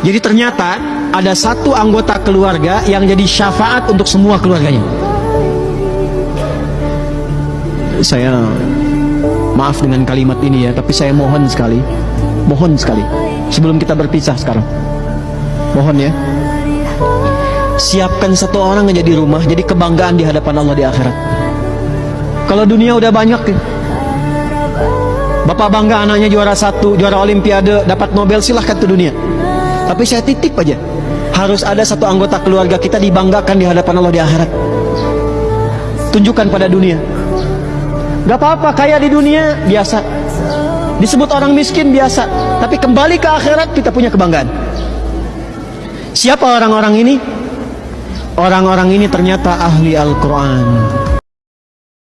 Jadi ternyata ada satu anggota keluarga yang jadi syafaat untuk semua keluarganya. Saya maaf dengan kalimat ini ya, tapi saya mohon sekali, mohon sekali sebelum kita berpisah sekarang. Mohon ya. Siapkan satu orang yang jadi rumah, jadi kebanggaan di hadapan Allah di akhirat. Kalau dunia udah banyak ya. Bapak bangga anaknya juara satu, juara olimpiade, dapat Nobel silahkan ke dunia. Tapi saya titip aja, harus ada satu anggota keluarga kita dibanggakan di hadapan Allah di akhirat. Tunjukkan pada dunia. Gak apa-apa kaya di dunia biasa. Disebut orang miskin biasa. Tapi kembali ke akhirat kita punya kebanggaan. Siapa orang-orang ini? Orang-orang ini ternyata ahli Al-Quran